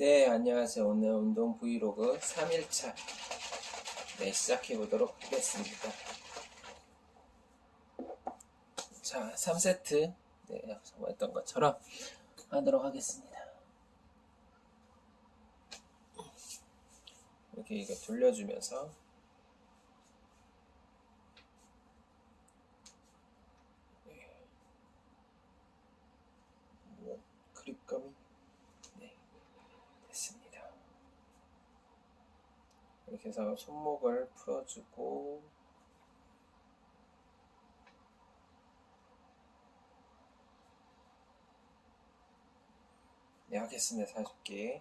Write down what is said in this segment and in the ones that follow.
네, 안녕하세요. 오늘 운동 브이로그 3일차. 네, 시작해 보도록 하겠습니다. 자, 3세트. 네, 앞서 했던 것처럼 하도록 하겠습니다. 이렇게 이거 돌려주면서 네. 뭐, 그립감이 네, 됐습니다. 이렇게 해서 손목을 풀어주고 네, 하겠습니다. 40개.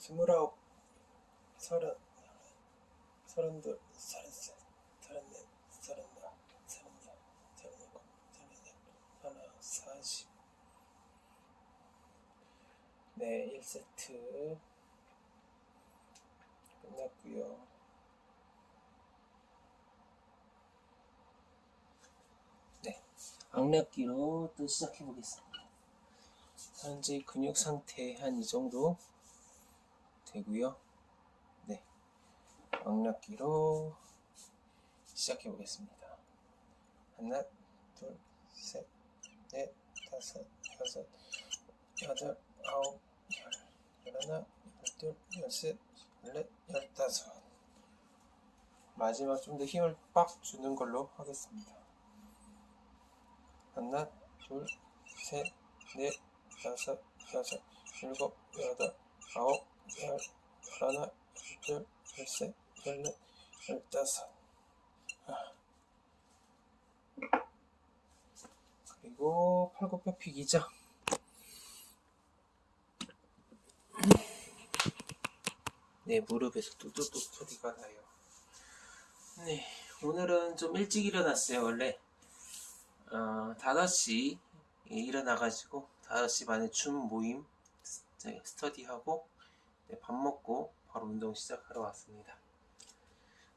스물아홉, 서른, 서른둘, 서른셋, 서른넷, 서른다, 서른여, 서른일곱, 서른여덟, 서른아홉, 사십. 네, 1세트 끝났고요. 네, 악력기로 또 시작해 보겠습니다. 현재 근육 상태 한 이 정도 되고요. 네, 악력기로 시작해 보겠습니다. 하나, 둘, 셋, 넷, 다섯, 여섯, 여덟, 아홉, 열, 열하나, 열둘, 열셋, 열넷, 열다섯. 마지막 좀 더 힘을 빡 주는 걸로 하겠습니다. 하나, 둘, 셋, 넷, 다섯, 여섯, 일곱, 여덟, 아홉, 열, 열하나, 열둘, 열셋, 열넷, 열다섯. 아. 그리고 팔굽혀 펴기죠. 네, 무릎에서 뚜뚜뚜 소리가 나요. 네, 오늘은 좀 일찍 일어났어요. 원래 어, 5시 일어나가지고 5시 반에 줌 모임 스터디하고 네, 밥 먹고 바로 운동 시작하러 왔습니다.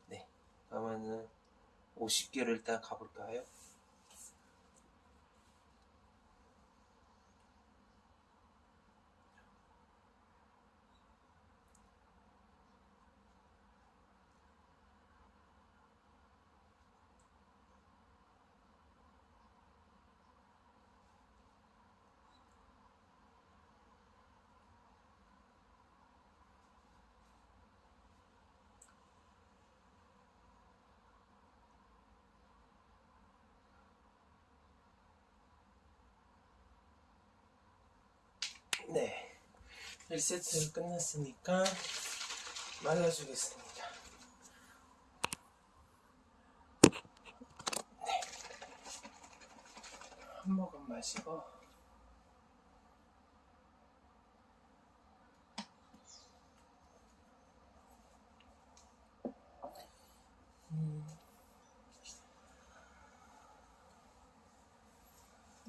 네, 그러면은 50개를 일단 가볼까요? 네, 1세트 끝났으니까 말라주겠습니다. 네, 한 모금 마시고 음.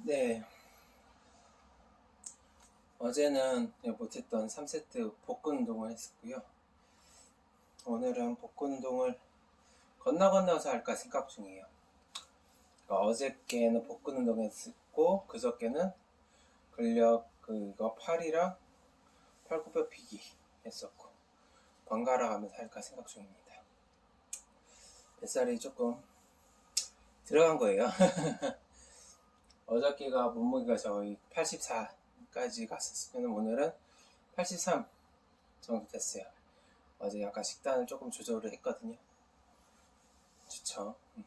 네. 어제는 못했던 3세트 복근 운동을 했었고요. 오늘은 복근 운동을 건너 건너서 할까 생각 중이에요. 그러니까 어저께는 복근 운동 했었고 그저께는 근력 그거 팔이랑 팔굽혀 펴기 했었고 번갈아 가면서 할까 생각 중입니다. 뱃살이 조금 들어간 거예요. 어저께가 몸무게가 저희 84 까지 갔었으면 오늘은 83 정도 됐어요. 어제 약간 식단을 조금 조절을 했거든요. 좋죠. 음.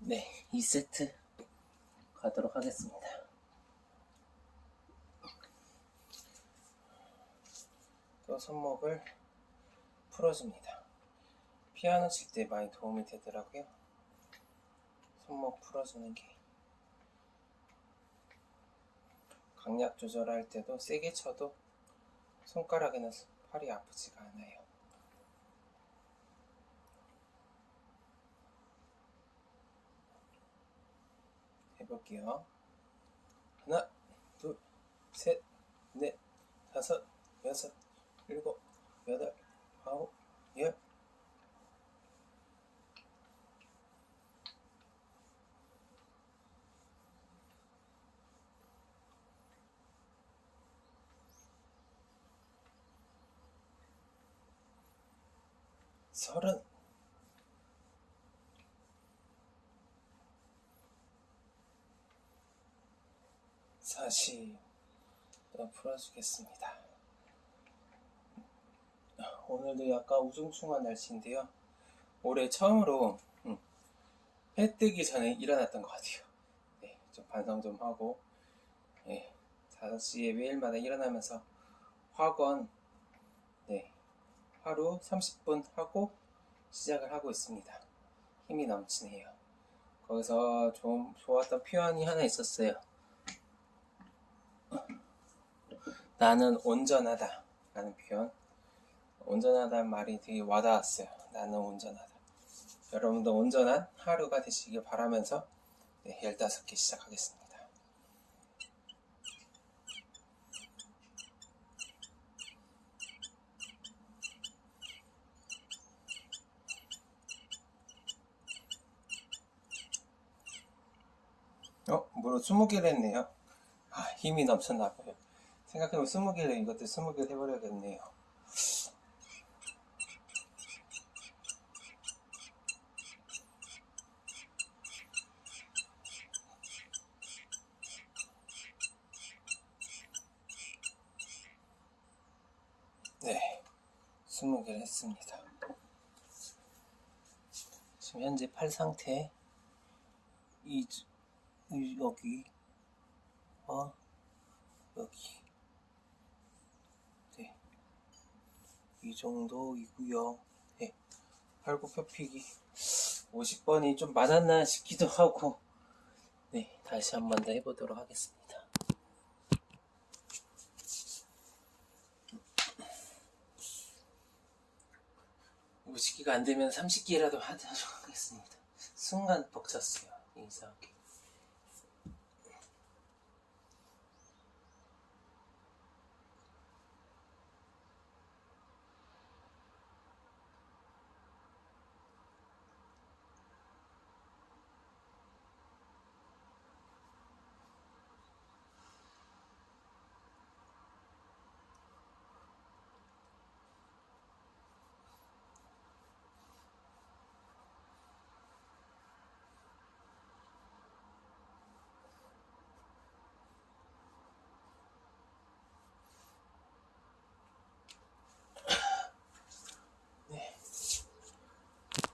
네, 2세트 가도록 하겠습니다. 또 손목을 풀어줍니다. 피아노 칠 때 많이 도움이 되더라고요. 손목 풀어주는 게. 강약 조절할 때도 세게 쳐도 손가락에는 팔이 아프지가 않아요. 해볼게요. 하나, 둘, 셋, 넷, 다섯, 서른. 사십. 또 풀어주겠습니다. 오늘도 약간 우중충한 날씨인데요. 올해 처음으로 음, 해 뜨기 전에 일어났던 것 같아요. 네, 좀 반성 좀 하고 네, 5시에 매일마다 일어나면서 학원 네, 하루 30분 하고 시작을 하고 있습니다. 힘이 넘치네요. 거기서 좀 좋았던 표현이 하나 있었어요. 나는 온전하다 라는 표현 온전하다는 말이 되게 와닿았어요 나는 온전하다 여러분도 온전한 하루가 되시길 바라면서 네, 15개 시작하겠습니다 어? 무려 20개를 했네요. 아 힘이 넘쳤나봐요. 생각해보면 20개를 이것도 20개 해버려야겠네요. 네 20개를 했습니다. 지금 현재 팔 상태 이, 이 여기. 어? 여기. 네. 이 정도이고요. 네. 팔굽혀펴기. 50번이 좀 많았나 싶기도 하고. 네. 다시 한 번 더 해보도록 하겠습니다. 오 50기가 안 되면 30기라도 하도록 하겠습니다. 순간 벅찼어요. 이상하게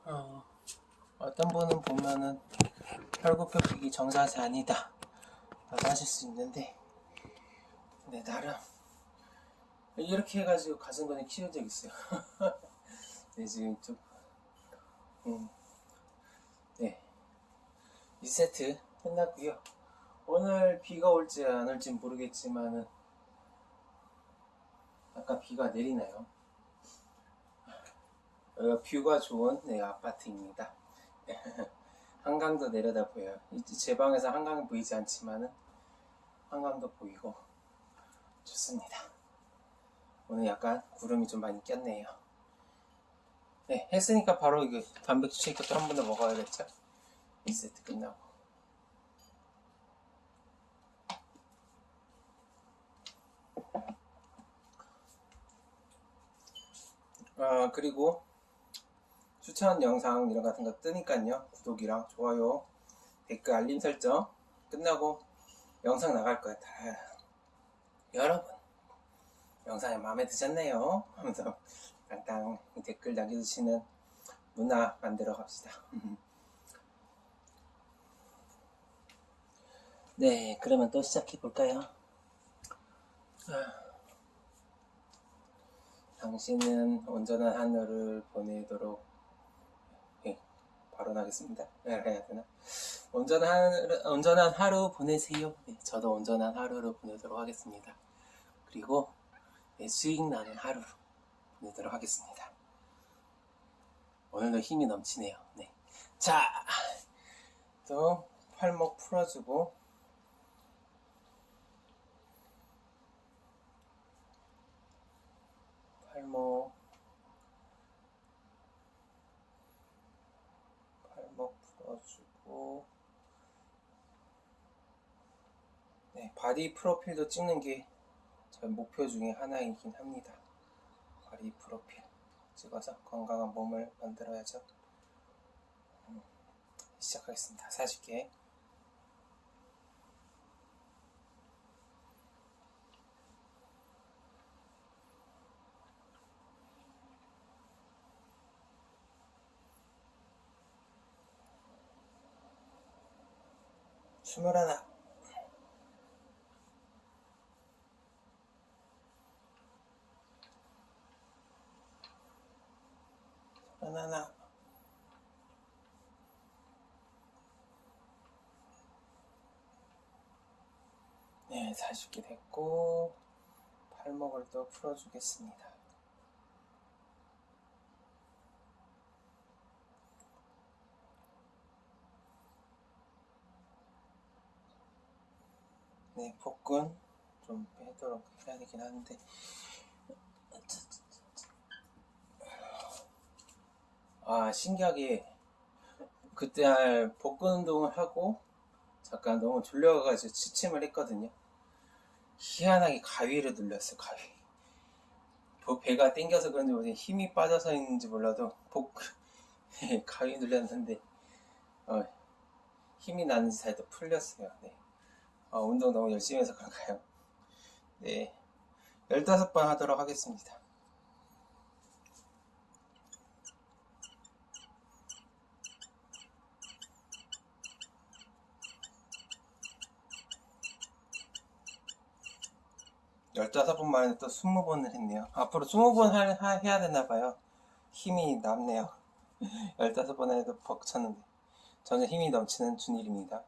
어, 어떤 분은 보면은 팔굽혀펴기 정자세 아니다 라고 하실 수 있는데 네 나름 이렇게 해가지고 가슴근을 키운 적 있어요 네 지금 좀 음, 네 2세트 끝났고요 오늘 비가 올지 안 올지 모르겠지만은 아까 비가 내리나요? 어, 뷰가 좋은 네, 아파트입니다. 한강도 내려다 보여요. 이- 제 방에서 한강이 보이지 않지만은 한강도 보이고 좋습니다. 오늘 약간 구름이 좀 많이 꼈네요. 네, 했으니까 바로 이거 단백질 쉐이크 또 한 번 더 먹어야겠죠? 2세트 끝나고. 아, 그리고 추천 영상 이런 같은 거 뜨니까요. 구독이랑 좋아요, 댓글 알림 설정 끝나고 영상 나갈 거예요. 다. 여러분, 영상이 마음에 드셨네요. 하면서 땅땅 댓글 남겨주시는 문화 만들어 갑시다. 네, 그러면 또 시작해 볼까요? 당신은 온전한 하늘을 보내도록 네, 발언하겠습니다. 네, 해야 되나? 온전한 온전한 하루 보내세요. 네, 저도 온전한 하루를 보내도록 하겠습니다. 그리고 네, 수익 나는 하루로 보내도록 하겠습니다. 오늘도 힘이 넘치네요. 네. 자, 또 팔목 풀어주고 팔목 풀어주고 네, 바디 프로필도 찍는 게 저희 목표 중에 하나이긴 합니다. 바디 프로필 찍어서 건강한 몸을 만들어야죠. 음, 시작하겠습니다. 40개. 스물하나 네 40개 됐고 팔목을 또 풀어주겠습니다. 네 복근 좀 빼도록 해야 되긴 하는데. 아 신기하게 그때 할 복근 운동을 하고 잠깐 너무 졸려가지고 취침을 했거든요 희한하게 가위를 눌렸어요 가위. 뭐 배가 땡겨서 그런지 모르겠 힘이 빠져서 있는지 몰라도 복 가위 눌렸는데 어, 힘이 나는 사이도 풀렸어요. 네. 어, 운동 너무 열심히 해서 그런가요? 네. 15번 하도록 하겠습니다 열다섯 번 만에 또 스무 번을 했네요. 앞으로 스무 번 해야 되나봐요. 힘이 남네요. 열다섯 번 해도 벅찼는데. 저는 힘이 넘치는 준일입니다.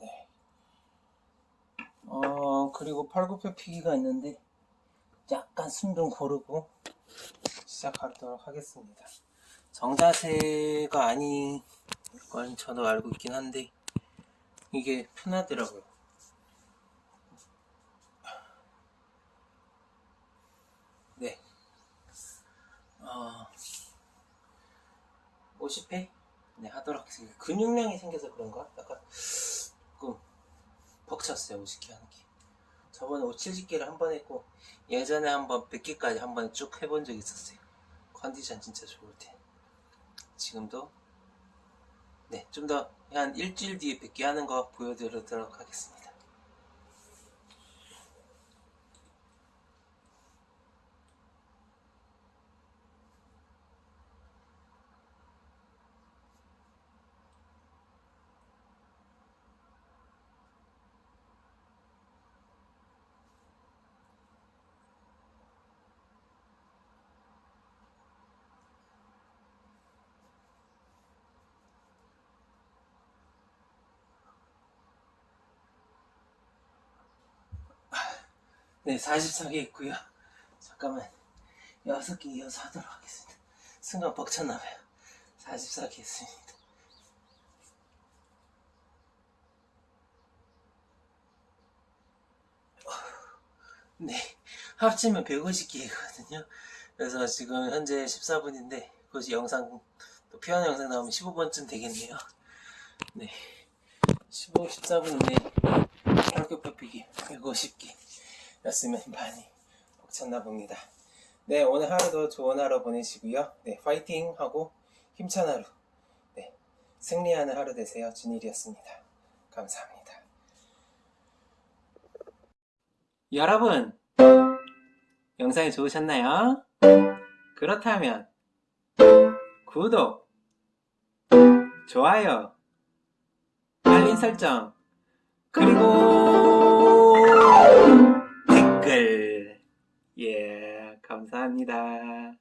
네. 어, 그리고 팔굽혀 피기가 있는데, 약간 숨 좀 고르고, 시작하도록 하겠습니다. 정자세가 아닌 건 저도 알고 있긴 한데 이게 편하더라고요. 네. 어, 50회? 네, 하도록 하겠습니다. 근육량이 생겨서 그런가? 약간 조금 벅찼어요, 50개 하는 게. 저번에 5, 70개를 한 번 했고 예전에 한번 100개까지 한 번 쭉 해본 적이 있었어요. 컨디션 진짜 좋을 때. 지금도? 네 좀 더 한 일주일 뒤에 뵙게 하는 거 보여드리도록 하겠습니다 네, 44개 있고요. 잠깐만, 6개 이어서 하도록 하겠습니다. 순간 벅찼나봐요. 44개 있습니다. 네, 합치면 150개거든요. 그래서 지금 현재 14분인데, 그것이 영상, 또 피아노 영상 나오면 15분쯤 되겠네요. 네, 15, 14분인데, 혈교 뼈피기 150개. 였으면 많이 벅찼나 봅니다. 네, 오늘 하루도 좋은 하루 보내시고요. 네, 파이팅 하고 힘찬 하루, 네, 승리하는 하루 되세요. 준일이었습니다. 감사합니다. 여러분, 영상이 좋으셨나요? 그렇다면 구독, 좋아요, 알림 설정, 그리고 댓글 예 감사합니다